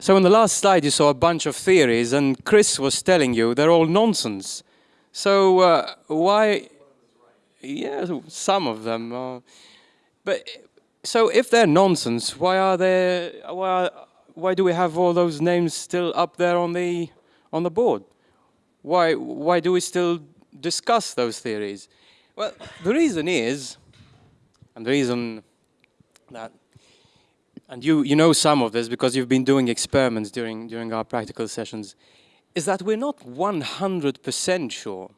So in the last slide, you saw a bunch of theories, and Chris was telling you they're all nonsense. So uh, why? Yeah, some of them. Are, but so if they're nonsense, why are they? Why, why do we have all those names still up there on the on the board? Why why do we still discuss those theories? Well, the reason is, and the reason that, and you you know some of this because you've been doing experiments during during our practical sessions, is that we're not 100% sure.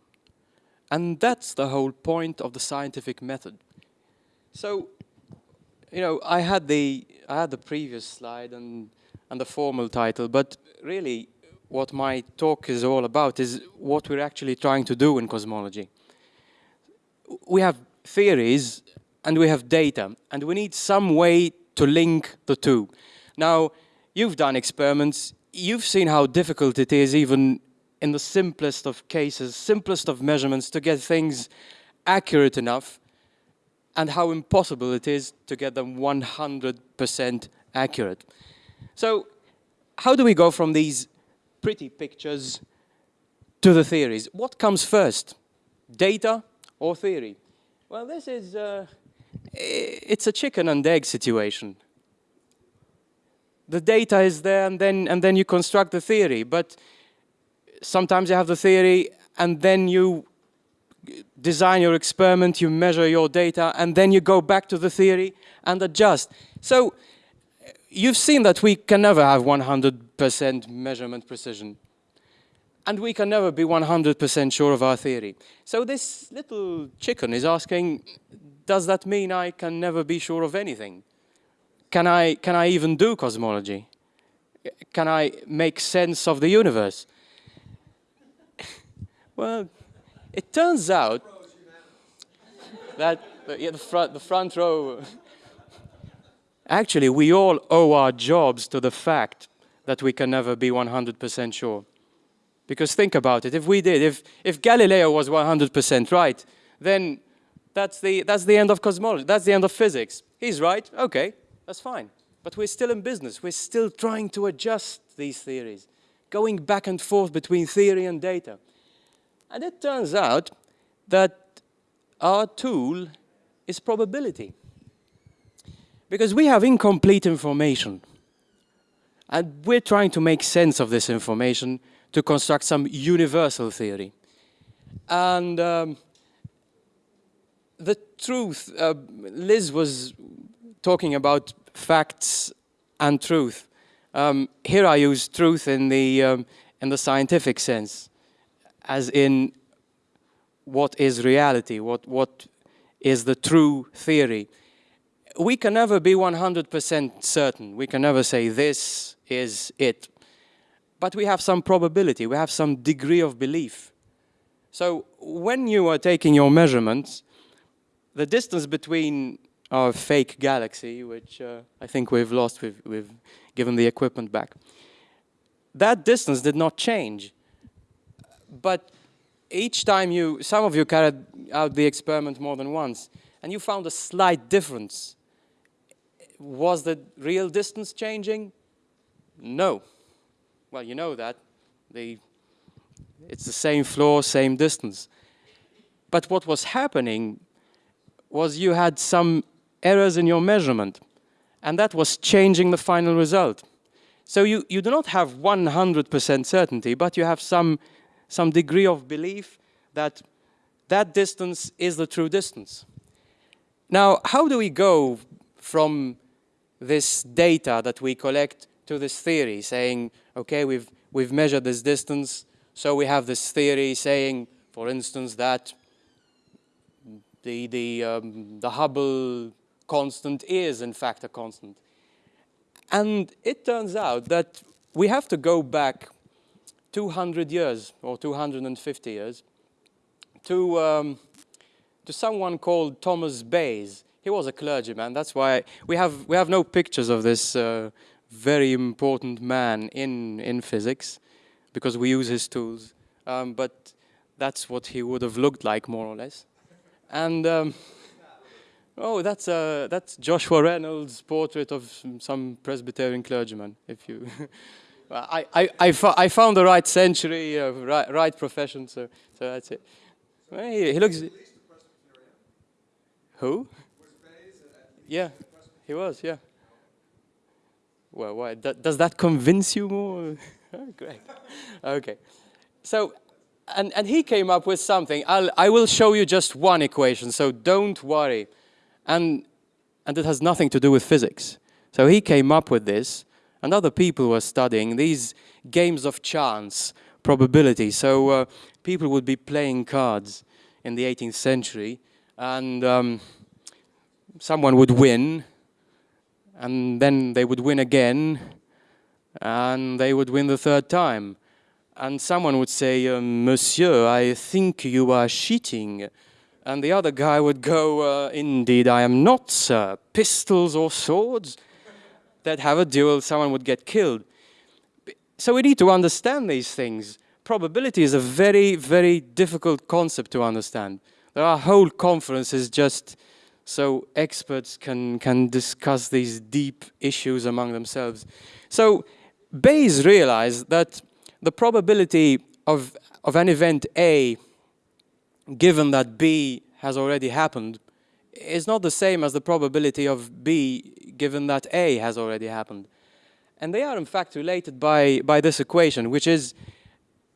And that's the whole point of the scientific method. So, you know, I had the I had the previous slide and and the formal title, but really what my talk is all about is what we're actually trying to do in cosmology. We have theories and we have data, and we need some way to link the two. Now, you've done experiments, you've seen how difficult it is even in the simplest of cases, simplest of measurements to get things accurate enough and how impossible it is to get them 100% accurate. So how do we go from these pretty pictures to the theories? What comes first, data or theory? Well, this is, uh, it's a chicken and egg situation the data is there and then, and then you construct the theory. But sometimes you have the theory and then you design your experiment, you measure your data, and then you go back to the theory and adjust. So you've seen that we can never have 100% measurement precision. And we can never be 100% sure of our theory. So this little chicken is asking, does that mean I can never be sure of anything? Can I, can I even do cosmology? Can I make sense of the universe? well, it turns out that yeah, the, front, the front row, actually, we all owe our jobs to the fact that we can never be 100% sure. Because think about it, if we did, if, if Galileo was 100% right, then that's the, that's the end of cosmology, that's the end of physics. He's right, okay, that's fine. But we're still in business. We're still trying to adjust these theories, going back and forth between theory and data. And it turns out that our tool is probability. Because we have incomplete information. And we're trying to make sense of this information to construct some universal theory. And um, the truth, uh, Liz was talking about facts and truth. Um, here I use truth in the, um, in the scientific sense, as in what is reality, what, what is the true theory. We can never be 100% certain. We can never say this is it. But we have some probability, we have some degree of belief. So when you are taking your measurements, the distance between our fake galaxy, which uh, I think we've lost, we've, we've given the equipment back. That distance did not change. But each time you, some of you carried out the experiment more than once, and you found a slight difference. Was the real distance changing? No. Well, you know that. The, it's the same floor, same distance. But what was happening was you had some errors in your measurement. And that was changing the final result. So you, you do not have 100% certainty, but you have some, some degree of belief that that distance is the true distance. Now, how do we go from this data that we collect to this theory saying, okay, we've, we've measured this distance, so we have this theory saying, for instance, that the, the, um, the Hubble constant is in fact a constant. And it turns out that we have to go back 200 years or 250 years to, um, to someone called Thomas Bayes. He was a clergyman. That's why we have, we have no pictures of this uh, very important man in, in physics because we use his tools. Um, but that's what he would have looked like, more or less. And um, Oh, that's uh, that's Joshua Reynolds' portrait of some Presbyterian clergyman. If you, I, I, I, I, found the right century, uh, right, right profession, so so that's it. Well, he, he, looks. Who? Yeah, he was. Yeah. Well, why? does that convince you more? great. Okay. So, and and he came up with something. I'll I will show you just one equation. So don't worry and, and it has nothing to do with physics. So he came up with this, and other people were studying these games of chance, probability. So uh, people would be playing cards in the 18th century, and um, someone would win, and then they would win again, and they would win the third time. And someone would say, um, Monsieur, I think you are cheating. And the other guy would go, uh, indeed, I am not, sir. Pistols or swords that have a duel, someone would get killed. So we need to understand these things. Probability is a very, very difficult concept to understand. There are whole conferences just so experts can, can discuss these deep issues among themselves. So Bayes realized that the probability of, of an event A given that B has already happened, is not the same as the probability of B given that A has already happened. And they are in fact related by, by this equation, which is,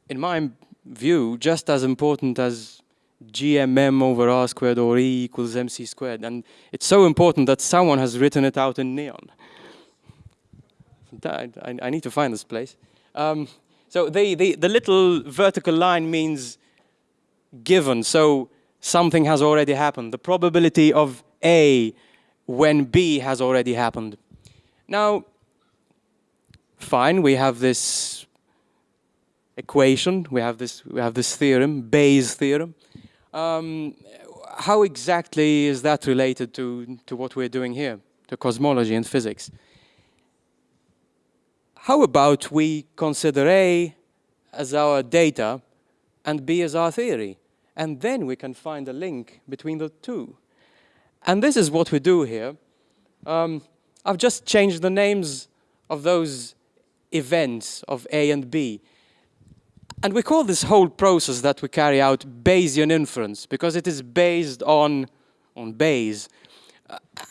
in my view, just as important as GMM over R squared or E equals MC squared. And it's so important that someone has written it out in neon. I, I need to find this place. Um, so the, the, little vertical line means given. So something has already happened. The probability of A when B has already happened. Now, fine, we have this equation, we have this, we have this theorem, Bayes' theorem. Um, how exactly is that related to, to what we're doing here, to cosmology and physics? How about we consider A as our data and B as our theory? and then we can find a link between the two. And this is what we do here. Um, I've just changed the names of those events of A and B. And we call this whole process that we carry out Bayesian inference because it is based on, on Bayes.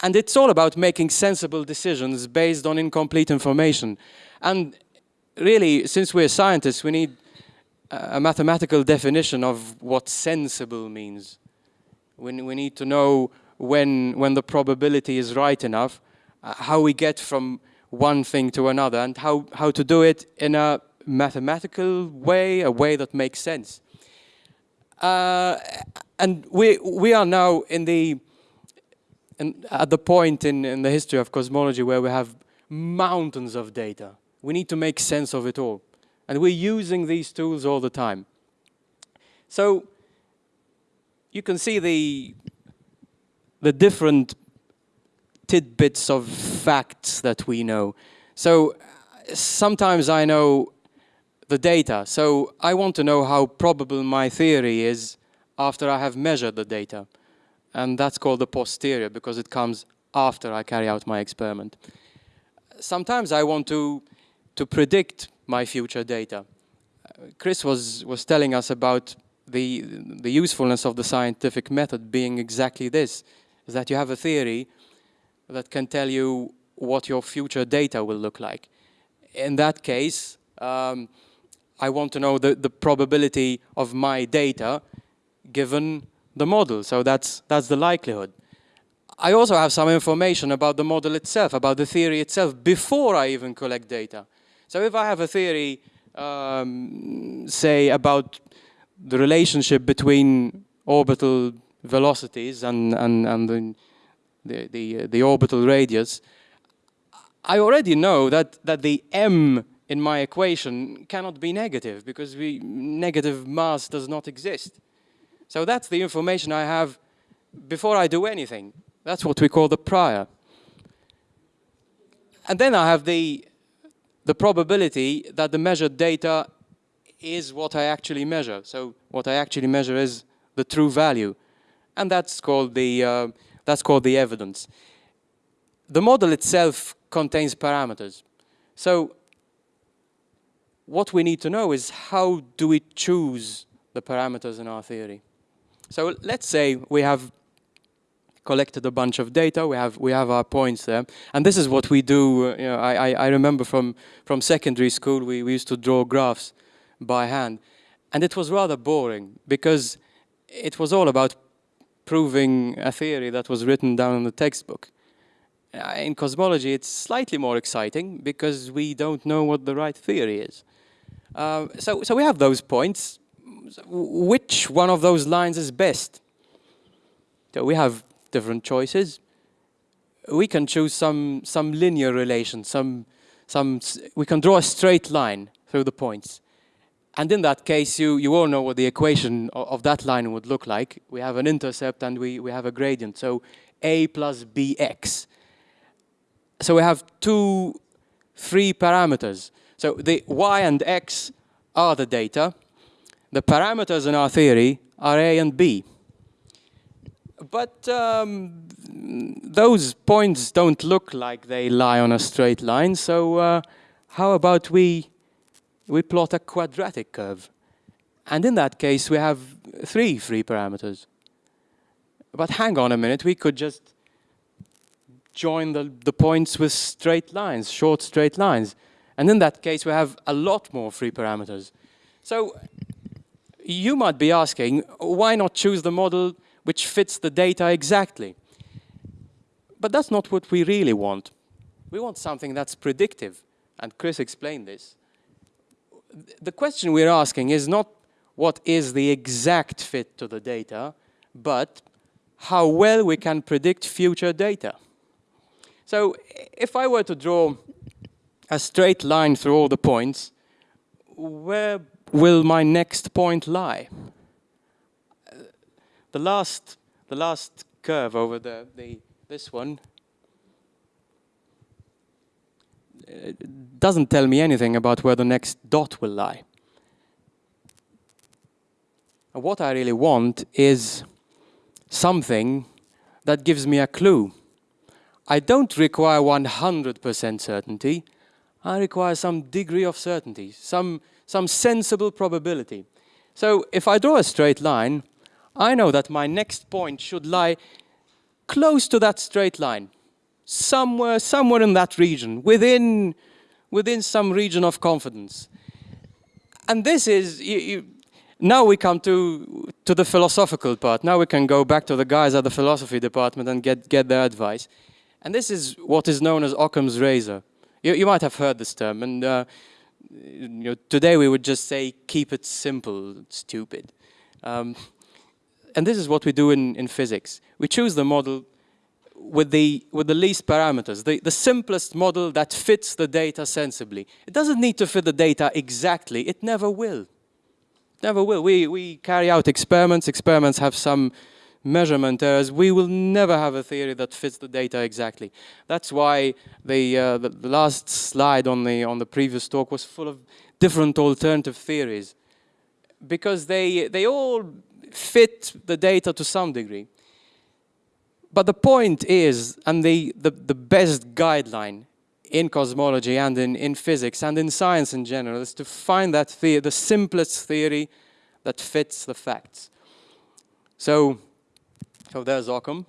And it's all about making sensible decisions based on incomplete information. And really, since we're scientists, we need a mathematical definition of what sensible means. We, we need to know when, when the probability is right enough, uh, how we get from one thing to another, and how, how to do it in a mathematical way, a way that makes sense. Uh, and we, we are now in the, in, at the point in, in the history of cosmology where we have mountains of data. We need to make sense of it all. And we're using these tools all the time. So you can see the, the different tidbits of facts that we know. So sometimes I know the data. So I want to know how probable my theory is after I have measured the data. And that's called the posterior because it comes after I carry out my experiment. Sometimes I want to, to predict my future data. Chris was, was telling us about the, the usefulness of the scientific method being exactly this, is that you have a theory that can tell you what your future data will look like. In that case, um, I want to know the, the probability of my data given the model. So that's, that's the likelihood. I also have some information about the model itself, about the theory itself, before I even collect data. So if I have a theory, um, say, about the relationship between orbital velocities and, and, and the, the, the, the orbital radius, I already know that, that the m in my equation cannot be negative because we, negative mass does not exist. So that's the information I have before I do anything. That's what we call the prior. And then I have the the probability that the measured data is what I actually measure. So what I actually measure is the true value. And that's called the, uh, That's called the evidence. The model itself contains parameters. So what we need to know is how do we choose the parameters in our theory? So let's say we have collected a bunch of data, we have, we have our points there, and this is what we do, uh, you know, I, I, remember from, from secondary school, we, we used to draw graphs by hand, and it was rather boring, because it was all about proving a theory that was written down in the textbook. Uh, in cosmology, it's slightly more exciting because we don't know what the right theory is. Uh, so, so we have those points. Which one of those lines is best? So we have different choices. We can choose some, some linear relation, some, some, we can draw a straight line through the points. And in that case, you, you all know what the equation of, of that line would look like. We have an intercept and we, we have a gradient. So a plus bx. So we have two, three parameters. So the y and x are the data. The parameters in our theory are a and b. But um, those points don't look like they lie on a straight line. So uh, how about we we plot a quadratic curve. And in that case, we have three free parameters. But hang on a minute, we could just join the, the points with straight lines, short straight lines. And in that case, we have a lot more free parameters. So you might be asking, why not choose the model which fits the data exactly? But that's not what we really want. We want something that's predictive. And Chris explained this the question we're asking is not what is the exact fit to the data, but how well we can predict future data. So if I were to draw a straight line through all the points, where will my next point lie? Uh, the last, the last curve over the, the this one uh, doesn't tell me anything about where the next dot will lie. What I really want is something that gives me a clue. I don't require 100% certainty. I require some degree of certainty, some, some sensible probability. So if I draw a straight line, I know that my next point should lie close to that straight line somewhere, somewhere in that region, within, within some region of confidence. And this is, you, you, now we come to, to the philosophical part. Now we can go back to the guys at the philosophy department and get, get their advice. And this is what is known as Occam's razor. You, you might have heard this term, and uh, you know, today we would just say, keep it simple, stupid. Um, and this is what we do in, in physics. We choose the model with the, with the least parameters, the, the simplest model that fits the data sensibly. It doesn't need to fit the data exactly. It never will. Never will. We, we carry out experiments. Experiments have some measurement errors. We will never have a theory that fits the data exactly. That's why the, uh, the, last slide on the, on the previous talk was full of different alternative theories because they, they all fit the data to some degree. But the point is, and the, the, the best guideline in cosmology and in, in physics and in science in general is to find that the, the simplest theory that fits the facts. So, so there's Occam.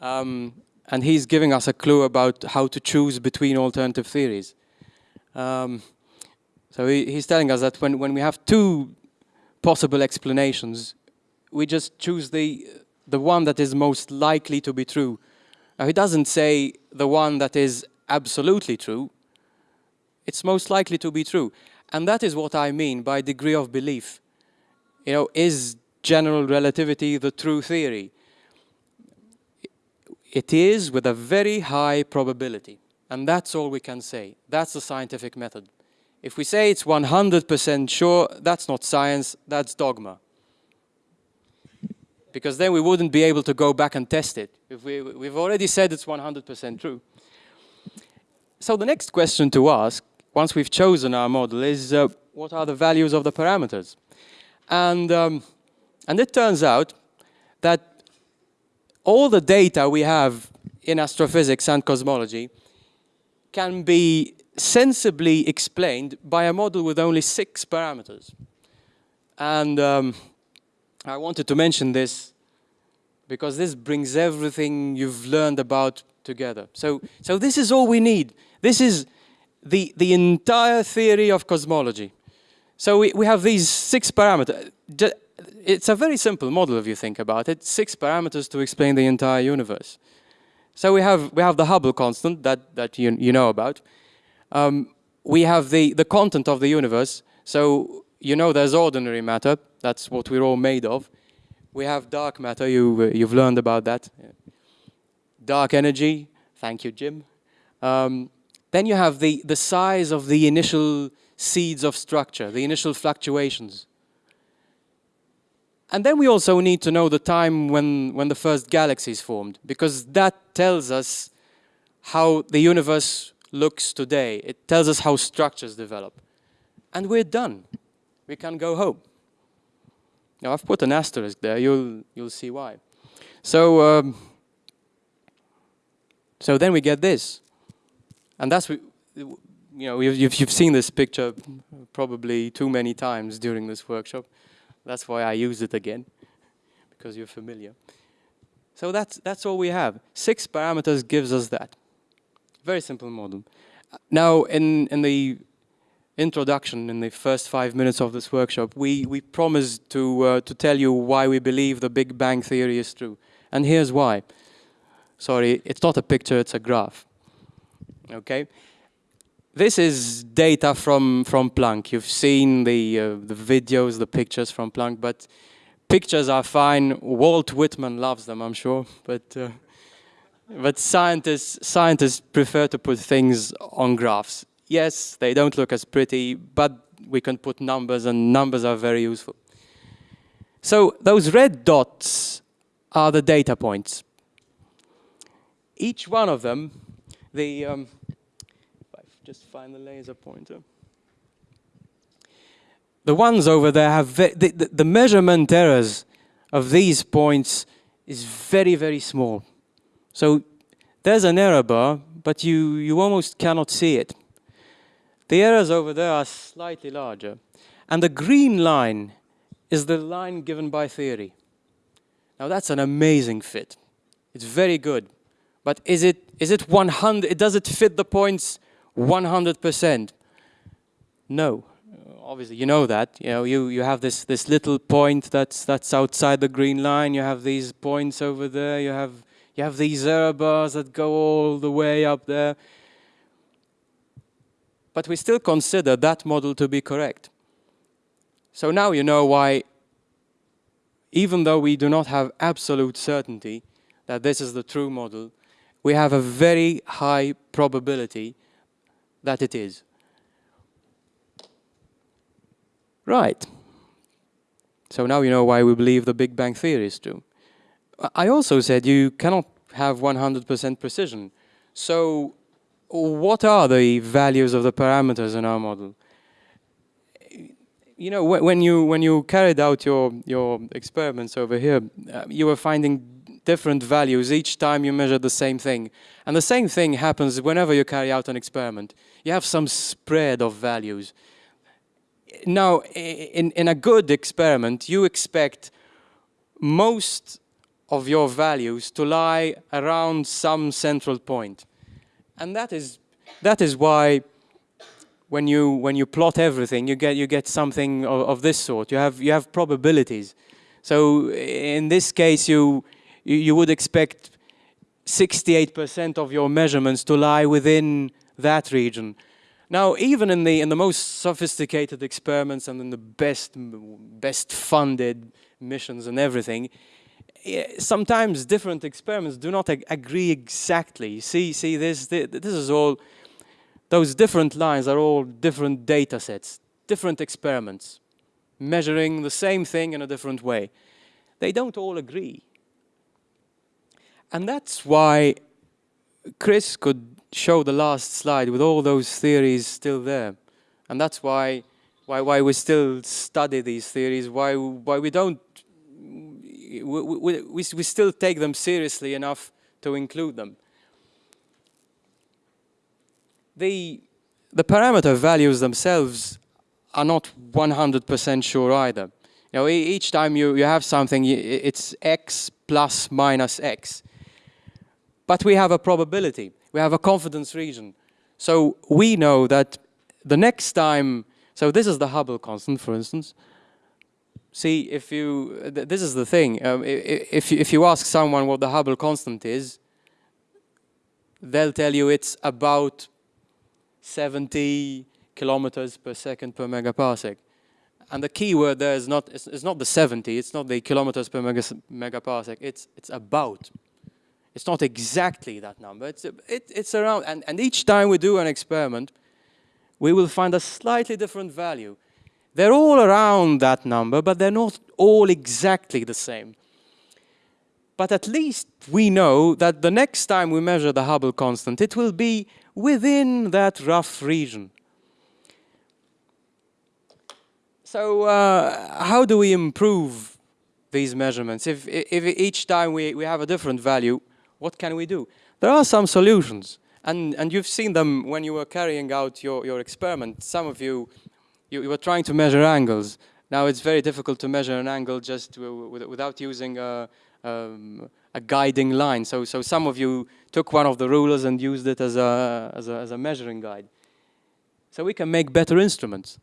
Um, and he's giving us a clue about how to choose between alternative theories. Um, so he, he's telling us that when, when we have two possible explanations, we just choose the, the one that is most likely to be true. Now, he doesn't say the one that is absolutely true. It's most likely to be true. And that is what I mean by degree of belief. You know, is general relativity the true theory? It is with a very high probability. And that's all we can say. That's the scientific method. If we say it's 100% sure, that's not science, that's dogma because then we wouldn't be able to go back and test it. If we, we've already said it's 100% true. So the next question to ask, once we've chosen our model, is uh, what are the values of the parameters? And, um, and it turns out that all the data we have in astrophysics and cosmology can be sensibly explained by a model with only six parameters. And um, I wanted to mention this because this brings everything you've learned about together. So, so this is all we need. This is the, the entire theory of cosmology. So we, we have these six parameters. It's a very simple model if you think about it. Six parameters to explain the entire universe. So we have, we have the Hubble constant that, that you, you know about. Um, we have the, the content of the universe. So you know there's ordinary matter. That's what we're all made of. We have dark matter. You, uh, you've learned about that. Dark energy. Thank you, Jim. Um, then you have the, the size of the initial seeds of structure, the initial fluctuations. And then we also need to know the time when, when the first galaxies formed, because that tells us how the universe looks today. It tells us how structures develop. And we're done. We can go home. Now, I've put an asterisk there. You'll, you'll see why. So, um, so then we get this. And that's, you know, you've, you've seen this picture probably too many times during this workshop. That's why I use it again, because you're familiar. So that's, that's all we have. Six parameters gives us that. Very simple model. Now, in, in the introduction, in the first five minutes of this workshop, we, we promised to, uh, to tell you why we believe the Big Bang Theory is true. And here's why. Sorry, it's not a picture, it's a graph okay? This is data from, from Planck. You've seen the, uh, the videos, the pictures from Planck, but pictures are fine. Walt Whitman loves them, I'm sure, but, uh, but scientists, scientists prefer to put things on graphs. Yes, they don't look as pretty, but we can put numbers, and numbers are very useful. So those red dots are the data points. Each one of them, the, um, just find the laser pointer. The ones over there have, the, the, the measurement errors of these points is very, very small. So there's an error bar, but you, you almost cannot see it. The errors over there are slightly larger. And the green line is the line given by theory. Now that's an amazing fit. It's very good. But is it, is it 100, does it fit the points 100%? No. Obviously, you know that. You know, you, you have this, this little point that's, that's outside the green line. You have these points over there. You have, you have these error bars that go all the way up there. But we still consider that model to be correct. So now you know why, even though we do not have absolute certainty that this is the true model, we have a very high probability that it is. Right. So now you know why we believe the Big Bang Theory is true. I also said you cannot have 100% precision. So what are the values of the parameters in our model? You know, when you when you carried out your your experiments over here, uh, you were finding different values each time you measure the same thing. And the same thing happens whenever you carry out an experiment. You have some spread of values. Now, in, in a good experiment, you expect most of your values to lie around some central point. And that is, that is why when you, when you plot everything, you get, you get something of, of this sort. You have, you have probabilities. So in this case, you, you, you would expect 68% of your measurements to lie within that region. Now, even in the in the most sophisticated experiments and in the best best funded missions and everything, eh, sometimes different experiments do not ag agree exactly. See, see, this this is all. Those different lines are all different data sets, different experiments, measuring the same thing in a different way. They don't all agree. And that's why Chris could show the last slide with all those theories still there. And that's why, why, why we still study these theories, why, why we don't we, we, we, we, still take them seriously enough to include them. The, the parameter values themselves are not 100% sure either. You know, each time you, you have something, it's x plus minus x. But we have a probability. We have a confidence region. So we know that the next time, so this is the Hubble constant, for instance. See, if you, this is the thing, um, if, if you ask someone what the Hubble constant is, they'll tell you it's about 70 kilometers per second per megaparsec. And the key word there is not, it's, it's not the 70, it's not the kilometers per mega, megaparsec, it's, it's about. It's not exactly that number, it's, it, it's around, and, and each time we do an experiment, we will find a slightly different value. They're all around that number, but they're not all exactly the same. But at least we know that the next time we measure the Hubble constant, it will be within that rough region. So uh, how do we improve these measurements? If, if each time we, we have a different value, what can we do? There are some solutions. And, and you've seen them when you were carrying out your, your experiment. Some of you, you, you were trying to measure angles. Now it's very difficult to measure an angle just without using a, um, a guiding line. So, so some of you took one of the rulers and used it as a, as a, as a measuring guide. So we can make better instruments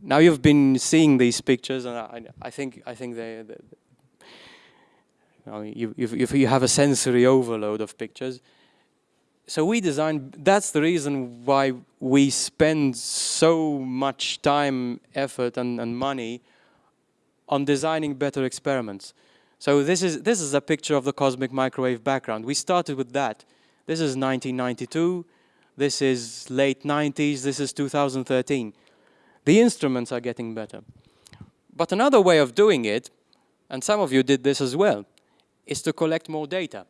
now you've been seeing these pictures, and I, I think I think they, they know, you, you, you have a sensory overload of pictures. So we design, That's the reason why we spend so much time, effort, and, and money on designing better experiments. So this is this is a picture of the cosmic microwave background. We started with that. This is 1992. This is late 90s. This is 2013. The instruments are getting better. But another way of doing it, and some of you did this as well, is to collect more data.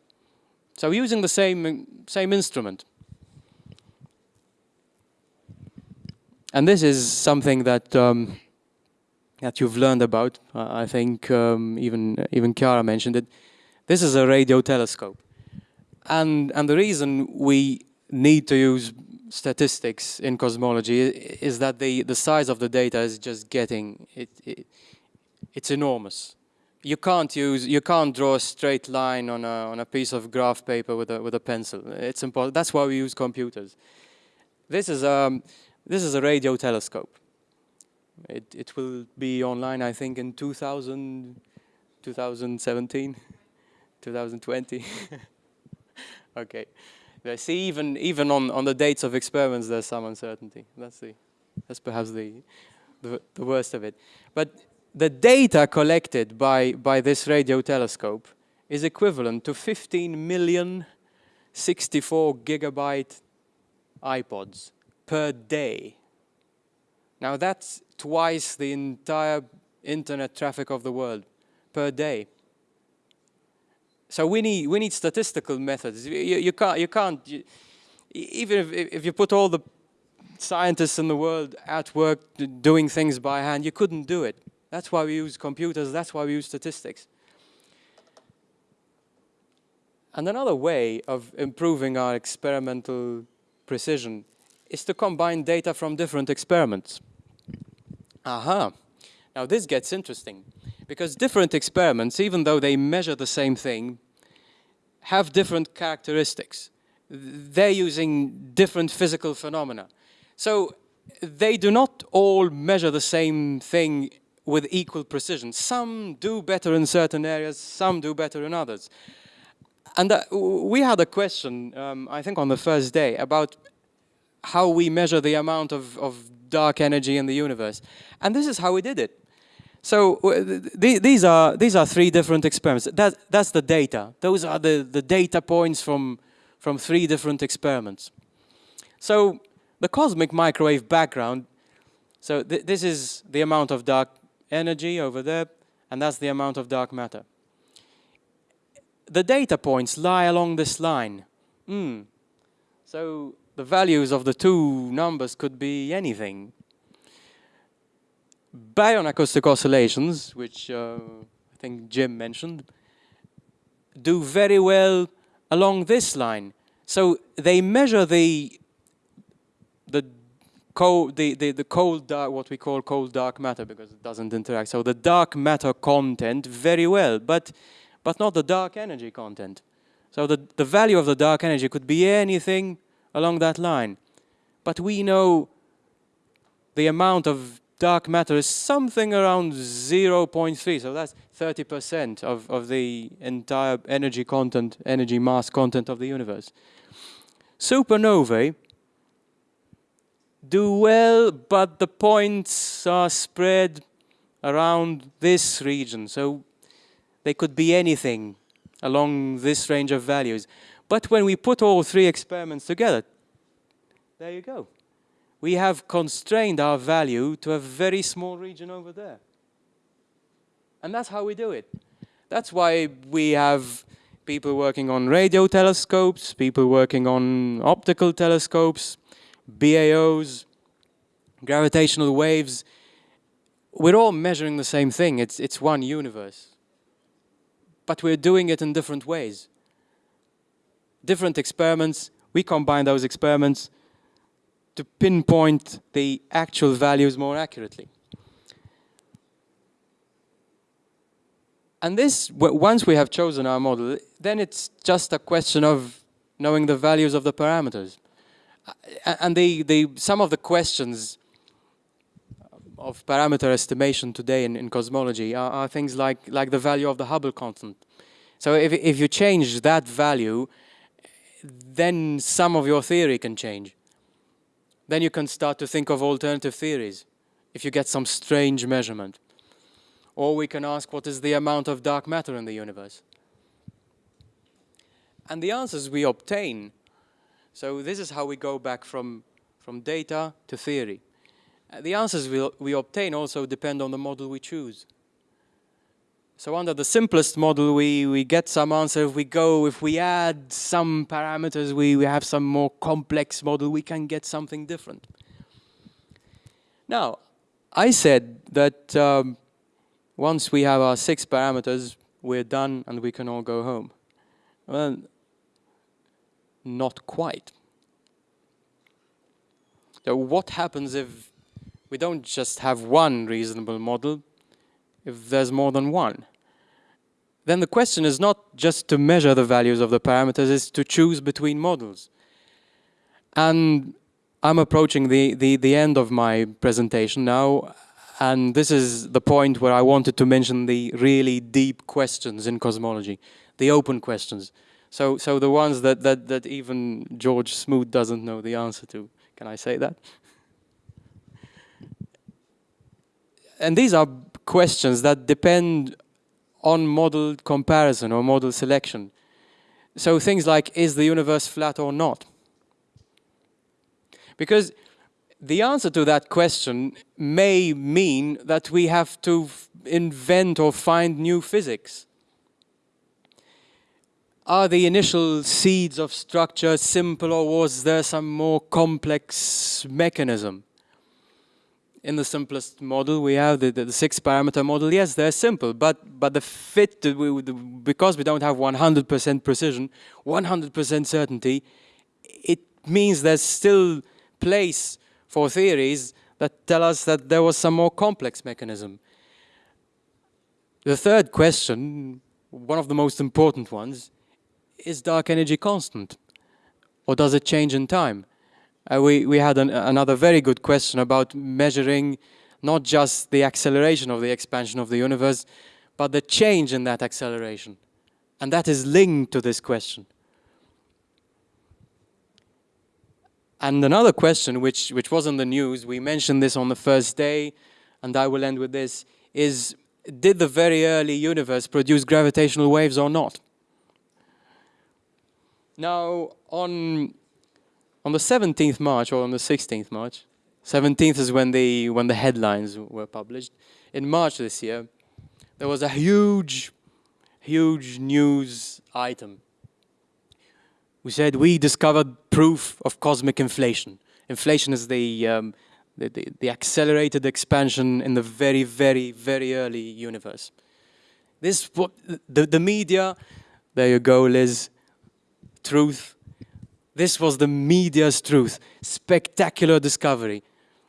So using the same, same instrument. And this is something that um, that you've learned about. Uh, I think um, even even Chiara mentioned it. This is a radio telescope, and and the reason we need to use statistics in cosmology is that the, the size of the data is just getting, it, it, it's enormous. You can't use, you can't draw a straight line on a, on a piece of graph paper with a, with a pencil. It's impossible. That's why we use computers. This is, um, this is a radio telescope. It, it will be online, I think, in 2000, 2017, 2020. okay. I see even even on on the dates of experiments, there's some uncertainty. That's the that's perhaps the, the the worst of it. But the data collected by by this radio telescope is equivalent to 15 million 64 gigabyte iPods per day. Now that's twice the entire internet traffic of the world per day. So we need we need statistical methods. You, you can't you can't you, even if if you put all the scientists in the world at work doing things by hand, you couldn't do it. That's why we use computers. That's why we use statistics. And another way of improving our experimental precision is to combine data from different experiments. Aha. Now this gets interesting. Because different experiments, even though they measure the same thing, have different characteristics. They're using different physical phenomena. So they do not all measure the same thing with equal precision. Some do better in certain areas, some do better in others. And uh, we had a question, um, I think on the first day, about how we measure the amount of, of dark energy in the universe. And this is how we did it. So th these are these are three different experiments. That that's the data. Those are the the data points from from three different experiments. So the cosmic microwave background. So th this is the amount of dark energy over there, and that's the amount of dark matter. The data points lie along this line. Mm. So the values of the two numbers could be anything baryon acoustic oscillations, which uh, I think Jim mentioned, do very well along this line. So they measure the cold, the, the, the cold dark, what we call cold dark matter because it doesn't interact. So the dark matter content very well, but but not the dark energy content. So the, the value of the dark energy could be anything along that line. But we know the amount of dark matter is something around 0.3, so that's 30% of, of the entire energy content, energy mass content of the universe. Supernovae do well, but the points are spread around this region, so they could be anything along this range of values. But when we put all three experiments together, there you go. We have constrained our value to a very small region over there. And that's how we do it. That's why we have people working on radio telescopes, people working on optical telescopes, BAOs, gravitational waves. We're all measuring the same thing. It's, it's one universe. But we're doing it in different ways. Different experiments, we combine those experiments to pinpoint the actual values more accurately. And this, once we have chosen our model, then it's just a question of knowing the values of the parameters. And the, the, some of the questions of parameter estimation today in, in cosmology are, are, things like, like the value of the Hubble constant. So if, if you change that value, then some of your theory can change. Then you can start to think of alternative theories if you get some strange measurement. Or we can ask what is the amount of dark matter in the universe. And the answers we obtain, so this is how we go back from, from data to theory. Uh, the answers we, we obtain also depend on the model we choose. So under the simplest model, we, we get some answer. If we go, if we add some parameters, we, we have some more complex model, we can get something different. Now, I said that um, once we have our six parameters, we're done and we can all go home. Well, not quite. So what happens if we don't just have one reasonable model, if there's more than one. Then the question is not just to measure the values of the parameters, it's to choose between models. And I'm approaching the, the, the end of my presentation now, and this is the point where I wanted to mention the really deep questions in cosmology, the open questions. So, so the ones that, that, that even George Smoot doesn't know the answer to. Can I say that? and these are questions that depend on model comparison or model selection. So things like, is the universe flat or not? Because the answer to that question may mean that we have to invent or find new physics. Are the initial seeds of structure simple or was there some more complex mechanism? in the simplest model, we have the, the, the six parameter model. Yes, they're simple, but, but the fit, we, the, because we don't have 100% precision, 100% certainty, it means there's still place for theories that tell us that there was some more complex mechanism. The third question, one of the most important ones, is dark energy constant? Or does it change in time? uh, we, we had an, another very good question about measuring not just the acceleration of the expansion of the universe, but the change in that acceleration. And that is linked to this question. And another question, which, which was in the news, we mentioned this on the first day, and I will end with this, is did the very early universe produce gravitational waves or not? Now, on on the 17th March or on the 16th March, 17th is when the, when the headlines were published. In March this year, there was a huge, huge news item. We said we discovered proof of cosmic inflation. Inflation is the, um, the, the, the accelerated expansion in the very, very, very early universe. This the, the media, there you go, Liz, truth. This was the media's truth. Spectacular discovery.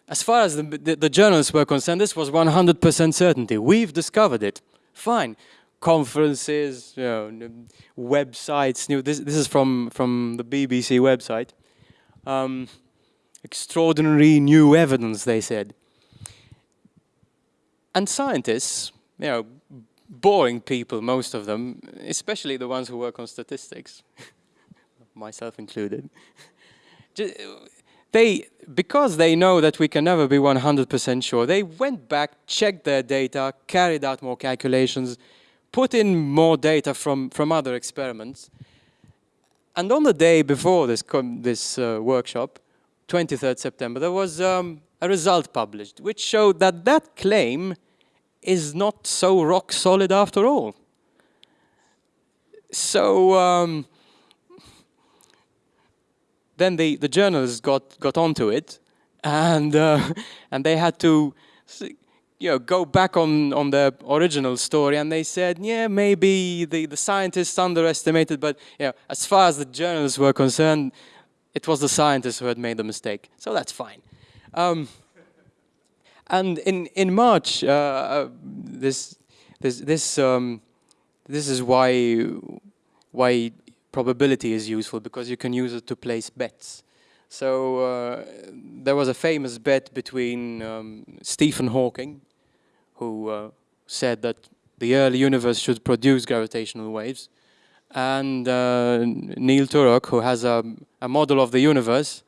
As far as the, the, the journalists were concerned, this was 100% certainty. We've discovered it. Fine. Conferences, you know, websites. This, this is from, from the BBC website. Um, extraordinary new evidence, they said. And scientists, you know, boring people, most of them, especially the ones who work on statistics, myself included, they, because they know that we can never be 100% sure, they went back, checked their data, carried out more calculations, put in more data from, from other experiments. And on the day before this, this uh, workshop, 23rd September, there was um, a result published, which showed that that claim is not so rock solid after all. So um, then the, the journalists got, got onto it and, uh, and they had to you know, go back on, on the original story and they said, yeah, maybe the, the scientists underestimated, but you know, as far as the journalists were concerned, it was the scientists who had made the mistake. So that's fine. Um, and in in March, uh, uh, this this this um, this is why why probability is useful because you can use it to place bets. So uh, there was a famous bet between um, Stephen Hawking, who uh, said that the early universe should produce gravitational waves, and uh, Neil Turok, who has a, a model of the universe,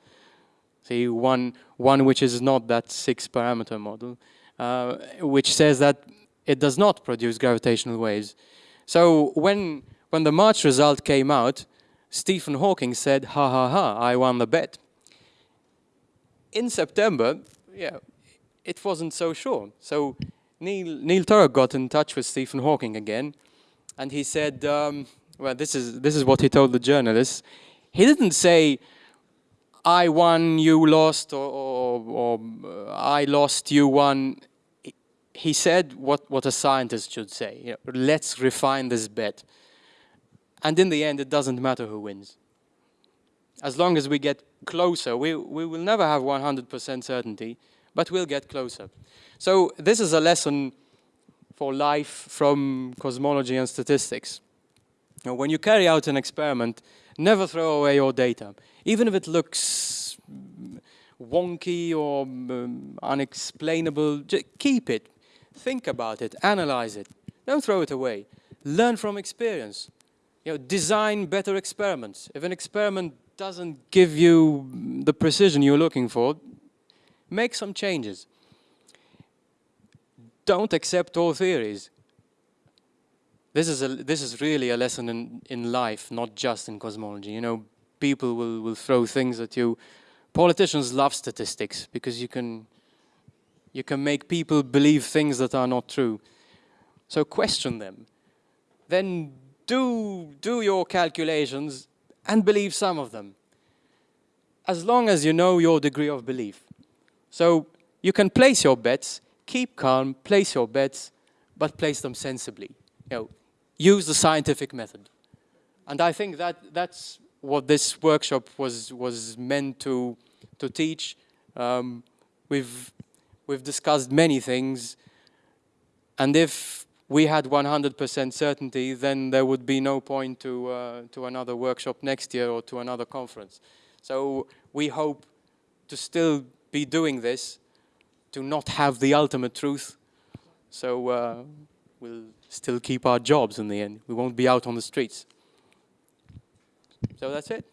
see one one which is not that six parameter model, uh, which says that it does not produce gravitational waves. So when, when the March result came out, Stephen Hawking said, ha ha ha, I won the bet. In September, yeah, it wasn't so sure. So Neil, Neil Turok got in touch with Stephen Hawking again, and he said, um, well, this is, this is what he told the journalists. He didn't say, I won, you lost, or, or, or I lost, you won. He said what, what a scientist should say. You know, let's refine this bet. And in the end, it doesn't matter who wins. As long as we get closer, we, we will never have 100% certainty, but we'll get closer. So this is a lesson for life from cosmology and statistics. Now, when you carry out an experiment, never throw away your data even if it looks wonky or um, unexplainable, just keep it, think about it, analyze it. Don't throw it away. Learn from experience. You know, design better experiments. If an experiment doesn't give you the precision you're looking for, make some changes. Don't accept all theories. This is, a, this is really a lesson in, in life, not just in cosmology. You know, people will, will throw things at you. Politicians love statistics because you can, you can make people believe things that are not true. So question them. Then do, do your calculations and believe some of them. As long as you know your degree of belief. So you can place your bets, keep calm, place your bets, but place them sensibly. You know, use the scientific method. And I think that that's what this workshop was was meant to to teach. Um, we've we've discussed many things, and if we had 100% certainty, then there would be no point to uh, to another workshop next year or to another conference. So we hope to still be doing this, to not have the ultimate truth. So uh, we'll still keep our jobs in the end. We won't be out on the streets. So that's it.